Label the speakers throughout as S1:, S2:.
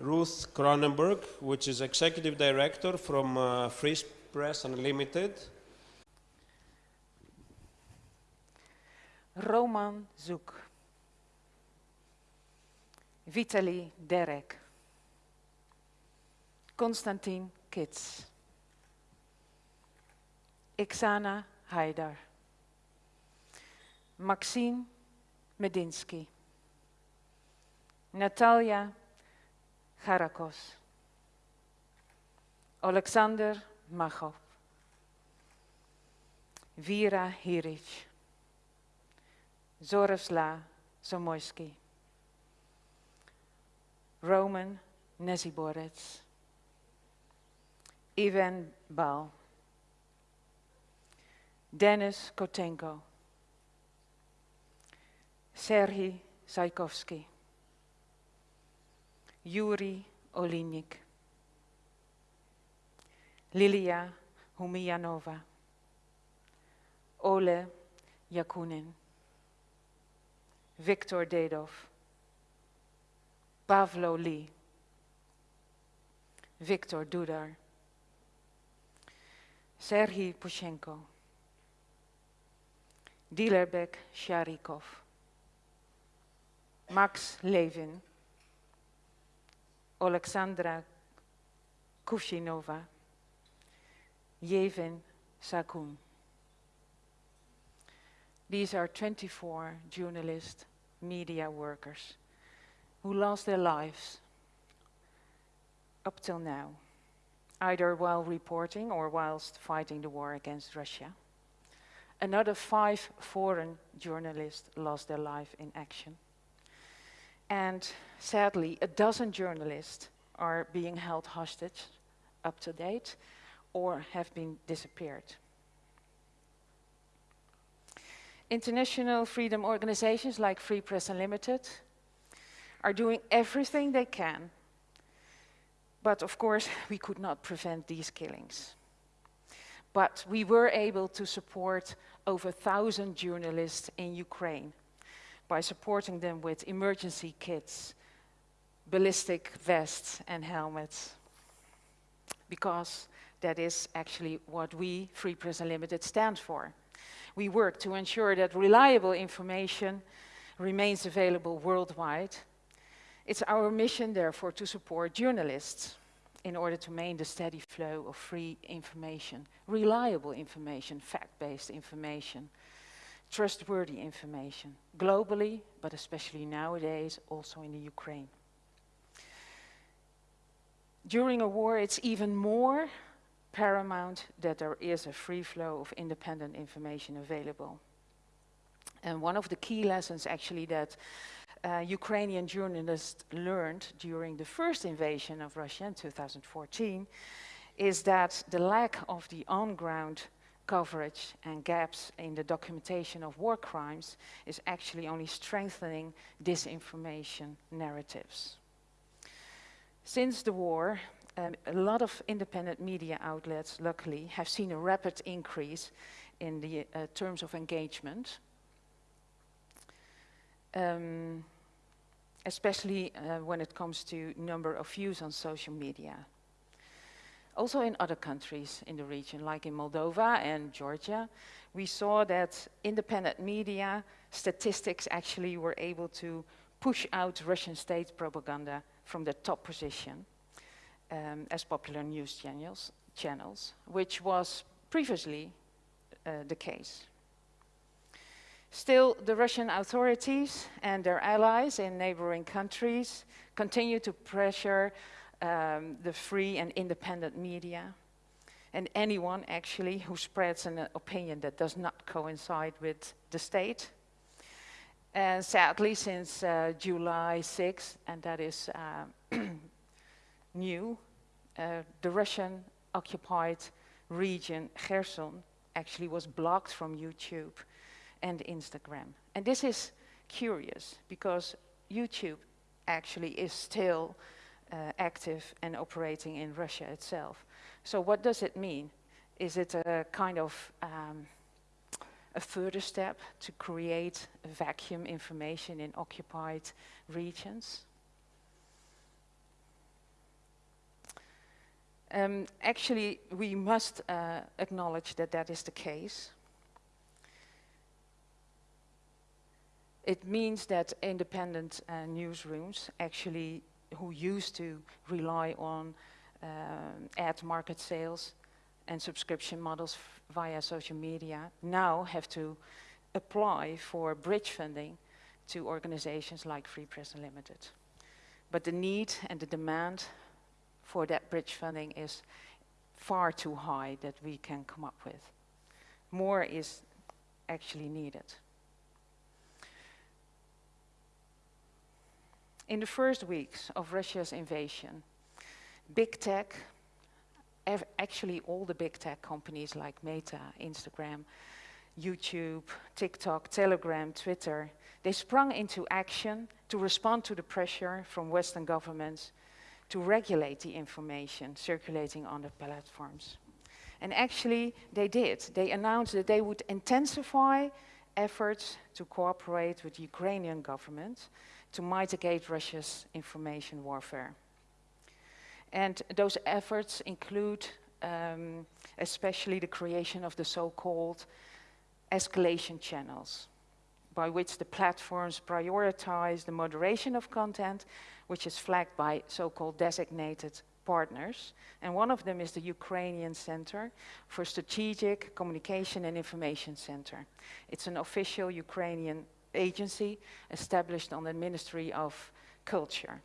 S1: Ruth Kronenberg, which is executive director from uh, Free Press Unlimited.
S2: Roman Zoek. Vitaly Derek. Konstantin Kits. Iksana Haidar. Maxine Medinsky. Natalia Harakos. Alexander Machov. Vera Hiric. Zorosla Zamoyski. Roman Neziborets. Ivan Bal. Dennis Kotenko. Serhii Saikovsky. Yuri Olinik. Lilia Humianova. Ole Yakunin. Viktor Dedov. Pavlo Lee. Viktor Dudar. Serhii Pushenko. Dilerbek Sharikov. Max Levin. Alexandra Kushinova. Yevin Sakun. These are 24 journalists, media workers who lost their lives up till now, either while reporting or whilst fighting the war against Russia. Another five foreign journalists lost their life in action. And sadly, a dozen journalists are being held hostage up to date or have been disappeared. International freedom organizations like Free Press Unlimited are doing everything they can. But of course, we could not prevent these killings. But we were able to support over a thousand journalists in Ukraine by supporting them with emergency kits, ballistic vests and helmets. Because that is actually what we, Free Press Unlimited, stand for. We work to ensure that reliable information remains available worldwide. It's our mission, therefore, to support journalists in order to maintain the steady flow of free information, reliable information, fact-based information, trustworthy information, globally, but especially nowadays, also in the Ukraine. During a war, it's even more paramount that there is a free flow of independent information available. And one of the key lessons actually that uh, Ukrainian journalists learned during the first invasion of Russia in 2014 is that the lack of the on-ground coverage and gaps in the documentation of war crimes is actually only strengthening disinformation narratives. Since the war, um, a lot of independent media outlets, luckily, have seen a rapid increase in the uh, terms of engagement. Um, especially uh, when it comes to number of views on social media. Also in other countries in the region, like in Moldova and Georgia, we saw that independent media statistics actually were able to push out Russian state propaganda from the top position um, as popular news channels, channels, which was previously uh, the case. Still, the Russian authorities and their allies in neighboring countries continue to pressure um, the free and independent media and anyone actually who spreads an opinion that does not coincide with the state. And sadly, since uh, July 6th, and that is uh, new, uh, the Russian occupied region Kherson actually was blocked from YouTube and Instagram. And this is curious because YouTube actually is still active and operating in Russia itself. So what does it mean? Is it a kind of um, a further step to create vacuum information in occupied regions? Um, actually, we must uh, acknowledge that that is the case. It means that independent uh, newsrooms, actually, who used to rely on uh, ad market sales and subscription models via social media, now have to apply for bridge funding to organizations like Free Press Unlimited. But the need and the demand for that bridge funding is far too high that we can come up with. More is actually needed. In the first weeks of Russia's invasion, big tech, actually all the big tech companies like Meta, Instagram, YouTube, TikTok, Telegram, Twitter, they sprung into action to respond to the pressure from Western governments to regulate the information circulating on the platforms. And actually, they did. They announced that they would intensify efforts to cooperate with the Ukrainian government to mitigate Russia's information warfare. And those efforts include um, especially the creation of the so-called escalation channels, by which the platforms prioritize the moderation of content, which is flagged by so-called designated partners. And one of them is the Ukrainian Center for Strategic Communication and Information Center. It's an official Ukrainian agency established on the Ministry of Culture.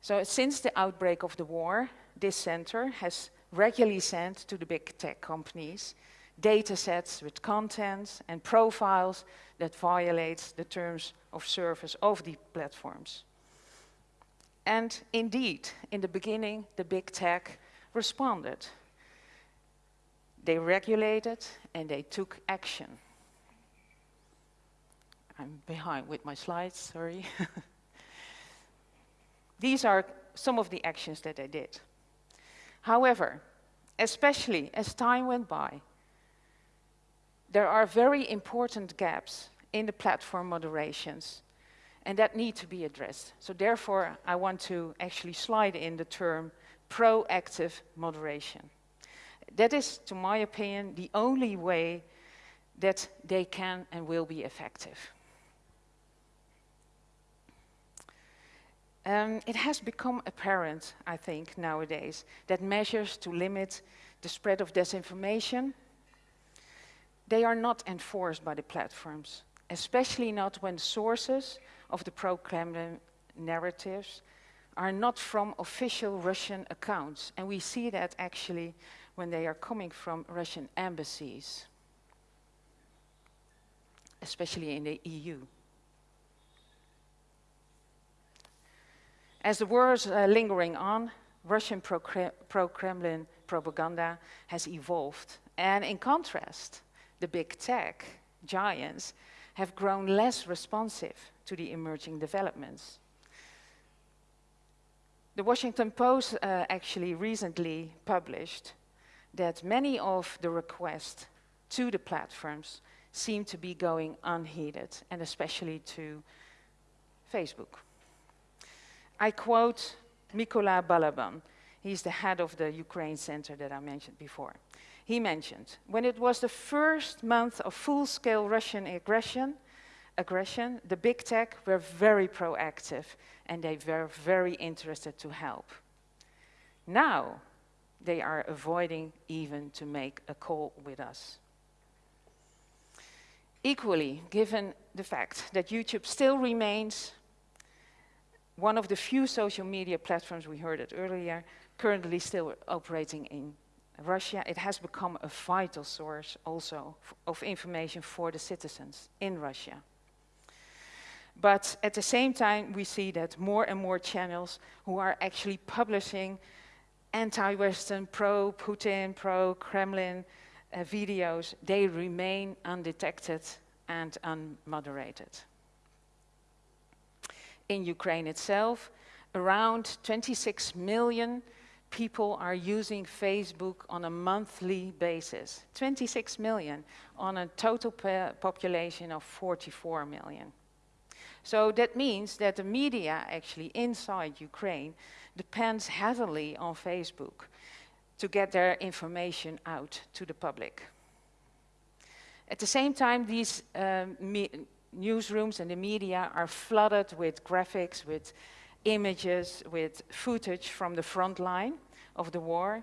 S2: So since the outbreak of the war, this center has regularly sent to the big tech companies data sets with contents and profiles that violates the terms of service of the platforms. And indeed, in the beginning, the big tech responded. They regulated and they took action. I'm behind with my slides, sorry. These are some of the actions that they did. However, especially as time went by, there are very important gaps in the platform moderations and that need to be addressed. So therefore, I want to actually slide in the term proactive moderation. That is, to my opinion, the only way that they can and will be effective. Um, it has become apparent, I think, nowadays, that measures to limit the spread of disinformation they are not enforced by the platforms, especially not when sources of the pro-Kremlin narratives are not from official Russian accounts. And we see that actually when they are coming from Russian embassies, especially in the EU. As the war is uh, lingering on, Russian pro-Kremlin pro propaganda has evolved. And in contrast, the big tech giants have grown less responsive to the emerging developments. The Washington Post uh, actually recently published that many of the requests to the platforms seem to be going unheeded, and especially to Facebook. I quote Mykola Balaban. He's the head of the Ukraine Center that I mentioned before he mentioned. When it was the first month of full-scale Russian aggression, aggression, the big tech were very proactive and they were very interested to help. Now, they are avoiding even to make a call with us. Equally, given the fact that YouTube still remains one of the few social media platforms, we heard it earlier, currently still operating in Russia, it has become a vital source also of information for the citizens in Russia. But at the same time, we see that more and more channels who are actually publishing anti-Western, pro-Putin, pro-Kremlin uh, videos, they remain undetected and unmoderated. In Ukraine itself, around 26 million people are using Facebook on a monthly basis. 26 million on a total population of 44 million. So that means that the media actually inside Ukraine depends heavily on Facebook to get their information out to the public. At the same time, these um, newsrooms and the media are flooded with graphics, with images, with footage from the front line of the war.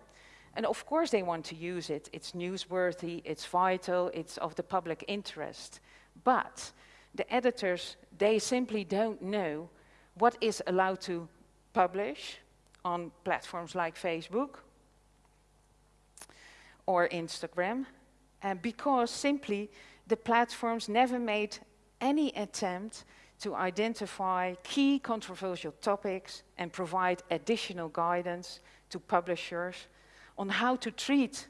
S2: And of course they want to use it. It's newsworthy, it's vital, it's of the public interest. But the editors, they simply don't know what is allowed to publish on platforms like Facebook or Instagram, and because simply the platforms never made any attempt to identify key controversial topics and provide additional guidance to publishers on how to treat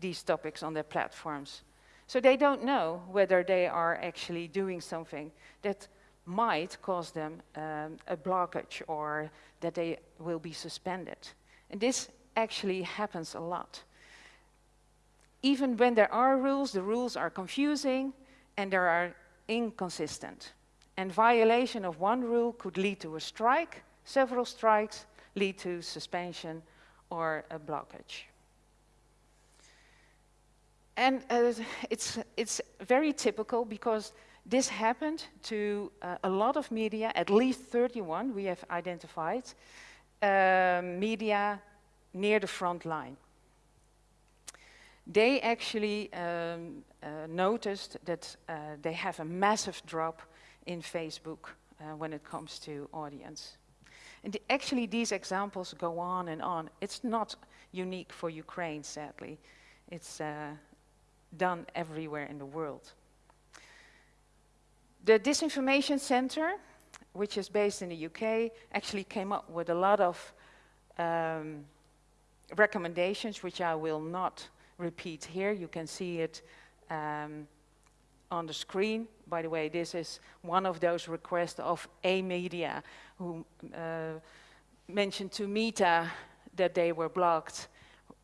S2: these topics on their platforms. So they don't know whether they are actually doing something that might cause them um, a blockage or that they will be suspended. And this actually happens a lot. Even when there are rules, the rules are confusing and they are inconsistent. And violation of one rule could lead to a strike, several strikes lead to suspension or a blockage. And uh, it's, it's very typical because this happened to uh, a lot of media, at least 31 we have identified, uh, media near the front line. They actually um, uh, noticed that uh, they have a massive drop in Facebook uh, when it comes to audience. And actually these examples go on and on. It's not unique for Ukraine, sadly. It's uh, done everywhere in the world. The Disinformation Center, which is based in the UK, actually came up with a lot of um, recommendations, which I will not repeat here. You can see it um, on the screen. By the way, this is one of those requests of Amedia, who uh, mentioned to Meta that they were blocked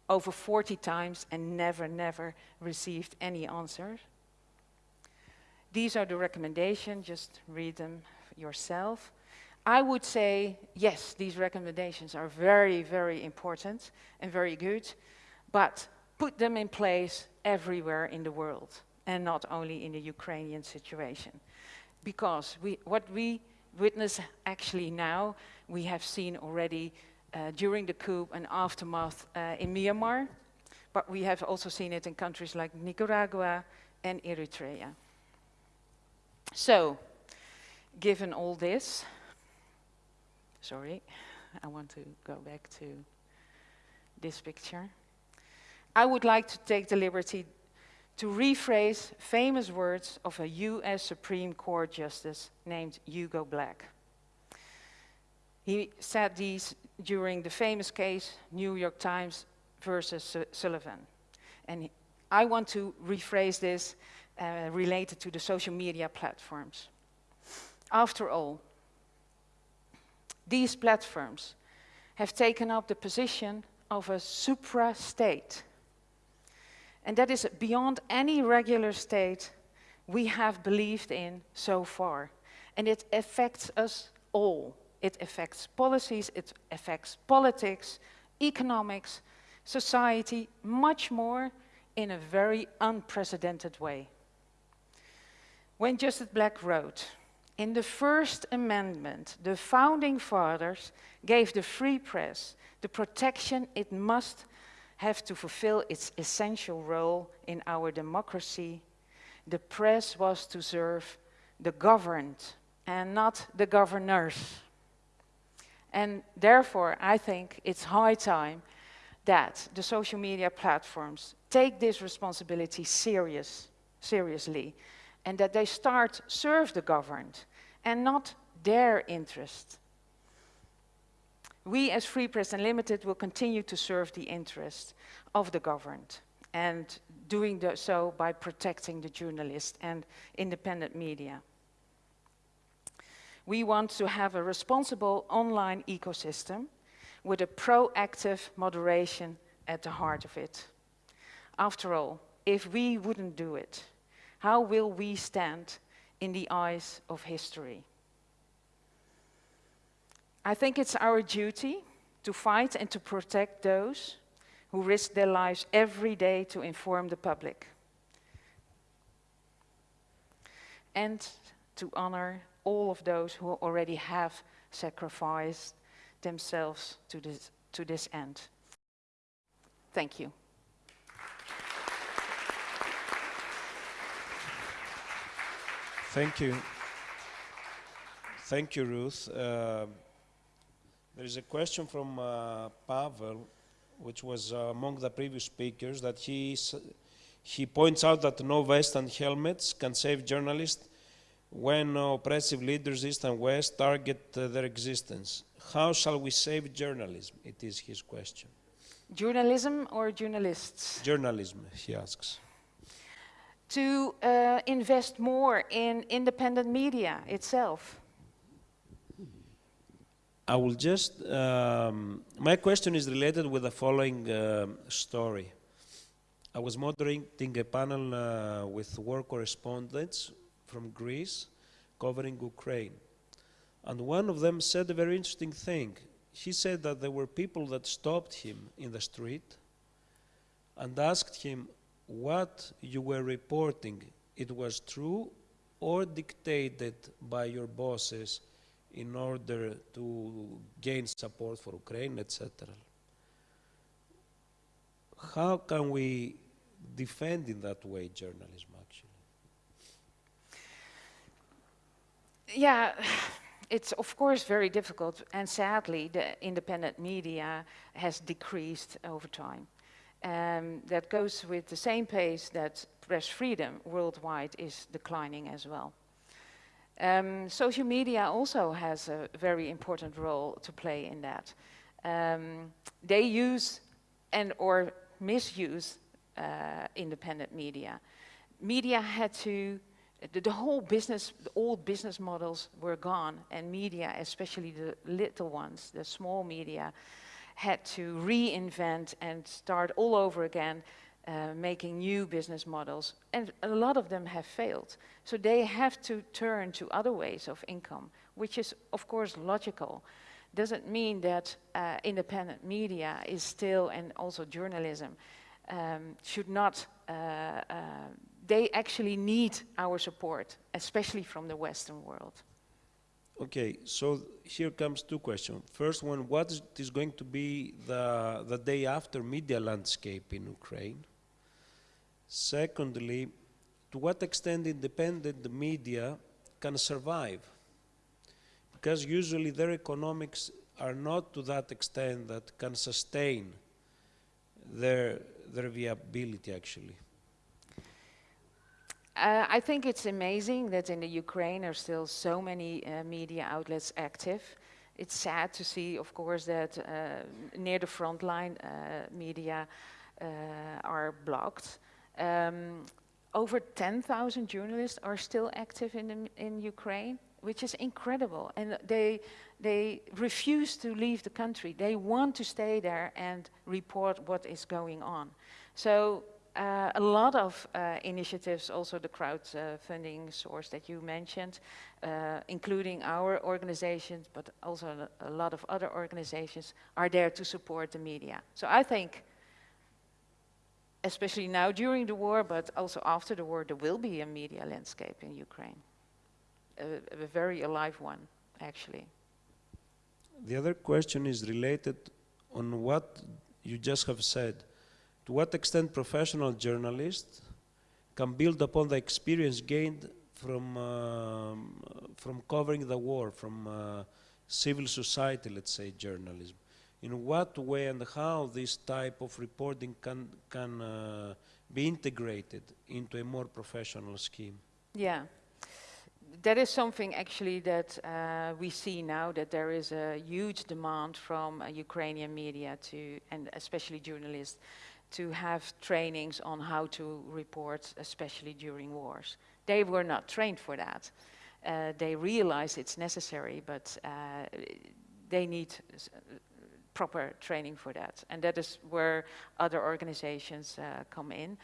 S2: over 40 times and never, never received any answers. These are the recommendations, just read them yourself. I would say, yes, these recommendations are very, very important and very good, but put them in place everywhere in the world and not only in the Ukrainian situation. Because we, what we witness actually now, we have seen already uh, during the coup and aftermath uh, in Myanmar, but we have also seen it in countries like Nicaragua and Eritrea. So, given all this, sorry, I want to go back to this picture. I would like to take the liberty to rephrase famous words of a US Supreme Court justice named Hugo Black. He said these during the famous case New York Times versus Sullivan. And I want to rephrase this uh, related to the social media platforms. After all, these platforms have taken up the position of a supra-state and that is beyond any regular state we have believed in so far. And it affects us all. It affects policies, it affects politics, economics, society, much more in a very unprecedented way. When Justice Black wrote, in the First Amendment, the Founding Fathers gave the free press the protection it must have to fulfill its essential role in our democracy, the press was to serve the governed and not the governors. And therefore, I think it's high time that the social media platforms take this responsibility serious, seriously and that they start serve the governed and not their interest. We as Free Press Unlimited will continue to serve the interests of the governed and doing so by protecting the journalists and independent media. We want to have a responsible online ecosystem with a proactive moderation at the heart of it. After all, if we wouldn't do it, how will we stand in the eyes of history? I think it's our duty to fight and to protect those who risk their lives every day to inform the public. And to honor all of those who already have sacrificed themselves to this, to this end. Thank you.
S1: Thank you. Thank you, Ruth. Uh, there is a question from uh, Pavel, which was uh, among the previous speakers, that he, he points out that no vest and helmets can save journalists when oppressive leaders, East and West, target uh, their existence. How shall we save journalism? It is his question.
S2: Journalism or journalists?
S1: Journalism, he asks
S2: to uh, invest more in independent media itself?
S1: I will just, um, my question is related with the following uh, story. I was moderating a panel uh, with war correspondents from Greece covering Ukraine. And one of them said a very interesting thing. He said that there were people that stopped him in the street and asked him, what you were reporting, it was true or dictated by your bosses in order to gain support for Ukraine, etc. How can we defend in that way journalism, actually?
S2: Yeah, it's of course very difficult, and sadly, the independent media has decreased over time. Um, that goes with the same pace that press freedom worldwide is declining as well. Um, social media also has a very important role to play in that. Um, they use and or misuse uh, independent media. Media had to, the, the, whole business, the old business models were gone and media, especially the little ones, the small media, had to reinvent and start all over again, uh, making new business models. And a lot of them have failed. So they have to turn to other ways of income, which is, of course, logical. Doesn't mean that uh, independent media is still, and also journalism, um, should not, uh, uh they actually need our support, especially from the Western world.
S1: Okay, so here comes two questions. First one, what is going to be the, the day after media landscape in Ukraine? Secondly, to what extent independent media can survive? Because usually their economics are not to that extent that can sustain their, their viability actually.
S2: Uh, I think it's amazing that in the Ukraine are still so many uh, media outlets active. It's sad to see, of course, that uh, near the front line uh, media uh, are blocked. Um, over 10,000 journalists are still active in, in Ukraine, which is incredible. And they, they refuse to leave the country. They want to stay there and report what is going on. So uh, a lot of uh, initiatives, also the crowdfunding source that you mentioned, uh, including our organizations, but also a lot of other organizations, are there to support the media. So I think, especially now during the war, but also after the war, there will be a media landscape in Ukraine. A, a very alive one, actually.
S1: The other question is related on what you just have said to what extent professional journalists can build upon the experience gained from, uh, from covering the war, from uh, civil society, let's say, journalism. In what way and how this type of reporting can, can uh, be integrated into a more professional scheme?
S2: Yeah. That is something actually that uh, we see now that there is a huge demand from uh, Ukrainian media to, and especially journalists, to have trainings on how to report, especially during wars. They were not trained for that. Uh, they realize it's necessary, but uh, they need proper training for that. And that is where other organizations uh, come in.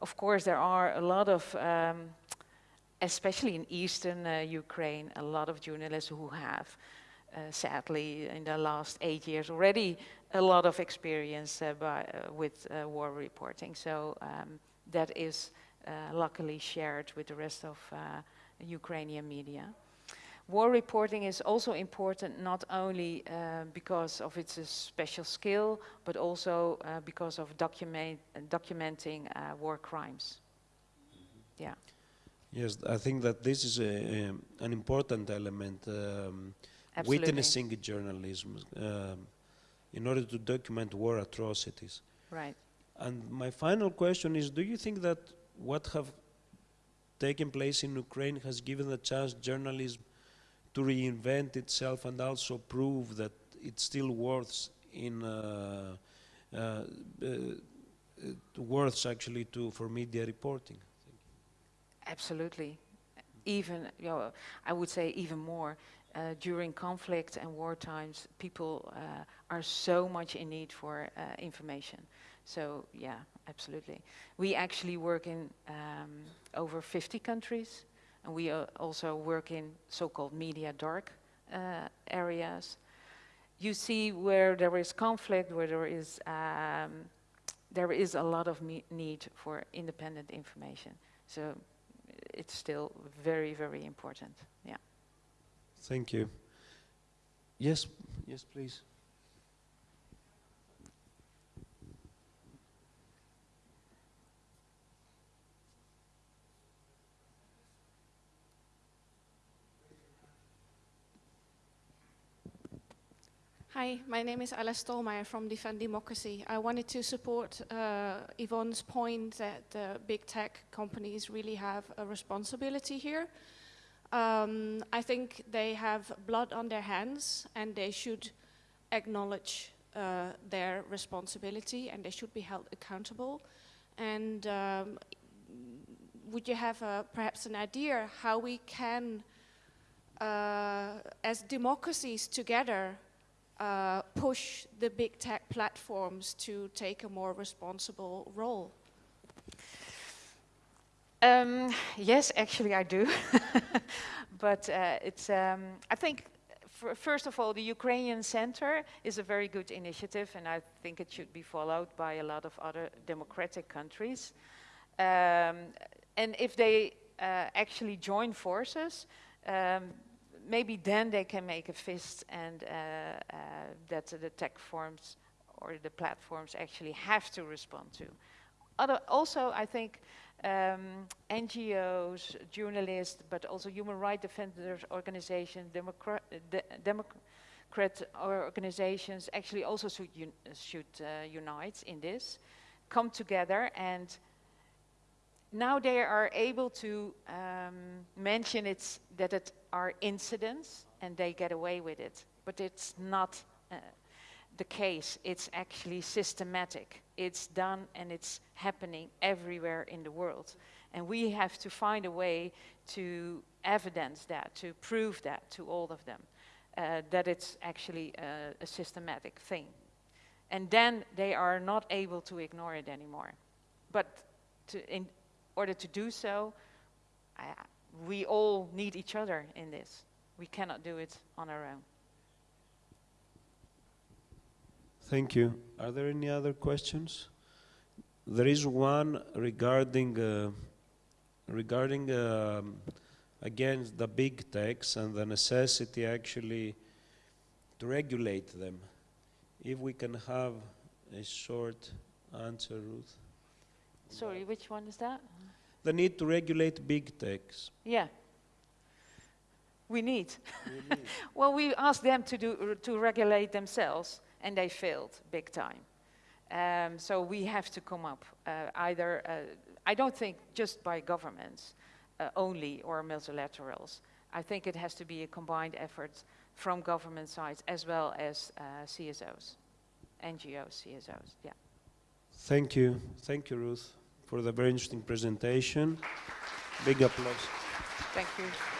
S2: Of course, there are a lot of, um, especially in eastern uh, Ukraine, a lot of journalists who have uh, sadly, in the last eight years already a lot of experience uh, by, uh, with uh, war reporting. So um, that is luckily shared with the rest of Ukrainian media. War reporting is also important not only uh, because of its uh, special skill, but also uh, because of document, documenting war crimes. Yeah.
S1: Yes, I think that this is a, an important element. Um, witnessing journalism um, in order to document war atrocities.
S2: Right.
S1: And my final question is, do you think that what have taken place in Ukraine has given the chance journalism to reinvent itself and also prove that it still works in uh, uh, uh, worths actually to for media reporting.
S2: Absolutely, even you know, I would say even more. Uh, during conflict and war times, people uh, are so much in need for uh, information. So yeah, absolutely. We actually work in um, over 50 countries, and we also work in so-called media dark uh, areas. You see where there is conflict, where there is um, there is a lot of need for independent information. So it's still very, very important. Yeah.
S1: Thank you. Yes, yes, please.
S3: Hi, my name is Alice Stollmeyer from Defend Democracy. I wanted to support uh, Yvonne's point that the big tech companies really have a responsibility here. Um, I think they have blood on their hands and they should acknowledge uh, their responsibility and they should be held accountable. And um, would you have a, perhaps an idea how we can, uh, as democracies together, uh, push the big tech platforms to take a more responsible role?
S2: Um, yes, actually I do. but uh, it's, um, I think, first of all, the Ukrainian Center is a very good initiative and I think it should be followed by a lot of other democratic countries. Um, and if they uh, actually join forces, um, maybe then they can make a fist and uh, uh, that the tech forms or the platforms actually have to respond to. Other, also, I think um, NGOs, journalists, but also human rights defenders organizations, Democrat, de Democrat organizations actually also should, un should uh, unite in this, come together and now they are able to um, mention it's, that it are incidents and they get away with it. But it's not uh, the case. It's actually systematic. It's done and it's happening everywhere in the world. And we have to find a way to evidence that, to prove that to all of them, uh, that it's actually a, a systematic thing. And then they are not able to ignore it anymore. But to, in order to do so, I, we all need each other in this. We cannot do it on our own.
S1: Thank you. Are there any other questions? There is one regarding uh, regarding um, again the big techs and the necessity actually to regulate them. If we can have a short answer, Ruth.
S2: Sorry, which one is that?
S1: The need to regulate big techs.
S2: Yeah. We need. We need. well, we asked them to do to regulate themselves and they failed big time. Um, so we have to come up uh, either, uh, I don't think just by governments uh, only or multilaterals. I think it has to be a combined effort from government sides as well as uh, CSOs, NGOs, CSOs, yeah.
S1: Thank you. Thank you, Ruth, for the very interesting presentation. Big applause.
S2: Thank you.